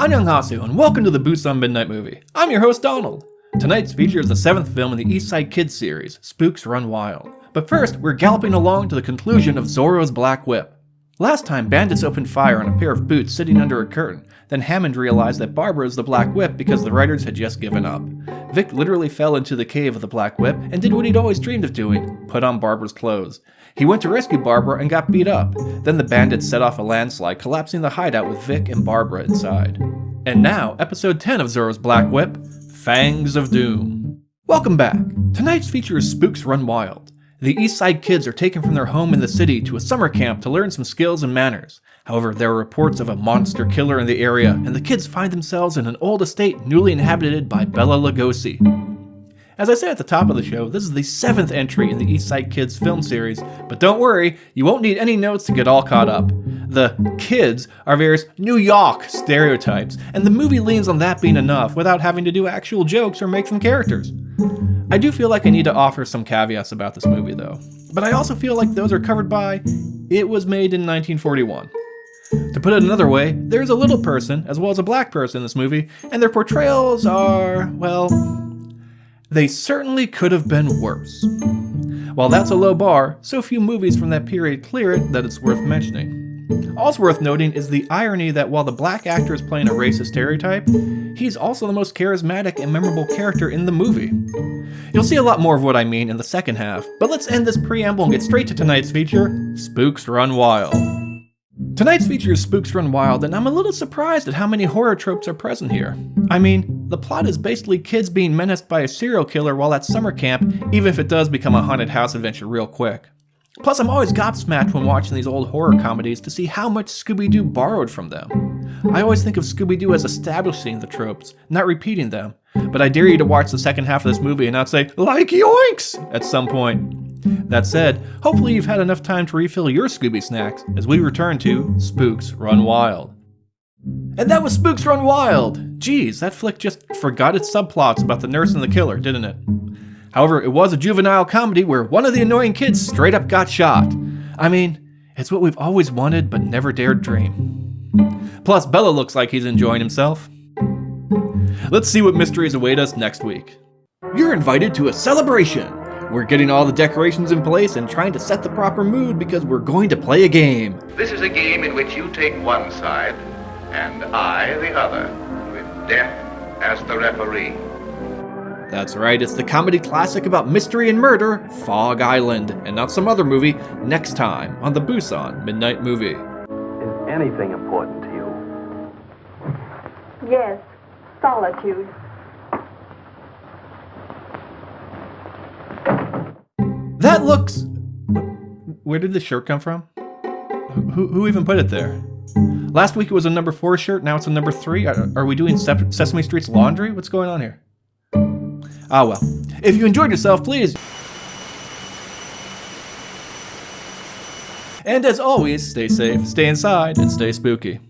Annyeonghaseyo and welcome to the Busan Midnight Movie. I'm your host Donald. Tonight's feature is the seventh film in the East Side Kids series, Spooks Run Wild. But first, we're galloping along to the conclusion of Zorro's Black Whip. Last time, bandits opened fire on a pair of boots sitting under a curtain. Then Hammond realized that Barbara is the Black Whip because the writers had just given up. Vic literally fell into the cave of the Black Whip and did what he'd always dreamed of doing, put on Barbara's clothes. He went to rescue Barbara and got beat up. Then the bandits set off a landslide, collapsing the hideout with Vic and Barbara inside. And now, episode 10 of Zorro's Black Whip, Fangs of Doom. Welcome back! Tonight's feature is Spooks Run Wild. The East Side kids are taken from their home in the city to a summer camp to learn some skills and manners. However, there are reports of a monster killer in the area, and the kids find themselves in an old estate newly inhabited by Bela Lugosi. As I said at the top of the show, this is the seventh entry in the East Side Kids film series, but don't worry, you won't need any notes to get all caught up. The kids are various New York stereotypes, and the movie leans on that being enough without having to do actual jokes or make them characters. I do feel like I need to offer some caveats about this movie though, but I also feel like those are covered by it was made in 1941. To put it another way, there's a little person as well as a black person in this movie, and their portrayals are, well, they certainly could have been worse. While that's a low bar, so few movies from that period clear it that it's worth mentioning. Also worth noting is the irony that while the black actor is playing a racist stereotype, he's also the most charismatic and memorable character in the movie. You'll see a lot more of what I mean in the second half, but let's end this preamble and get straight to tonight's feature, Spooks Run Wild. Tonight's feature is Spooks Run Wild, and I'm a little surprised at how many horror tropes are present here. I mean, the plot is basically kids being menaced by a serial killer while at summer camp, even if it does become a haunted house adventure real quick. Plus, I'm always gobsmacked when watching these old horror comedies to see how much Scooby-Doo borrowed from them. I always think of Scooby-Doo as establishing the tropes, not repeating them, but I dare you to watch the second half of this movie and not say, like yoinks, at some point. That said, hopefully you've had enough time to refill your Scooby snacks as we return to Spooks Run Wild. And that was Spooks Run Wild! Geez, that flick just forgot its subplots about the nurse and the killer, didn't it? However, it was a juvenile comedy where one of the annoying kids straight up got shot. I mean, it's what we've always wanted but never dared dream. Plus, Bela looks like he's enjoying himself. Let's see what mysteries await us next week. You're invited to a celebration! We're getting all the decorations in place and trying to set the proper mood because we're going to play a game. This is a game in which you take one side and I the other, with death as the referee. That's right, it's the comedy classic about mystery and murder, Fog Island, and not some other movie, next time on the Busan Midnight Movie. Is anything important to you? Yes, solitude. That looks... Where did the shirt come from? Who, who even put it there? Last week it was a number 4 shirt, now it's a number 3? Are, are we doing Sesame Street's laundry? What's going on here? Ah well. If you enjoyed yourself, please... And as always, stay safe, stay inside, and stay spooky.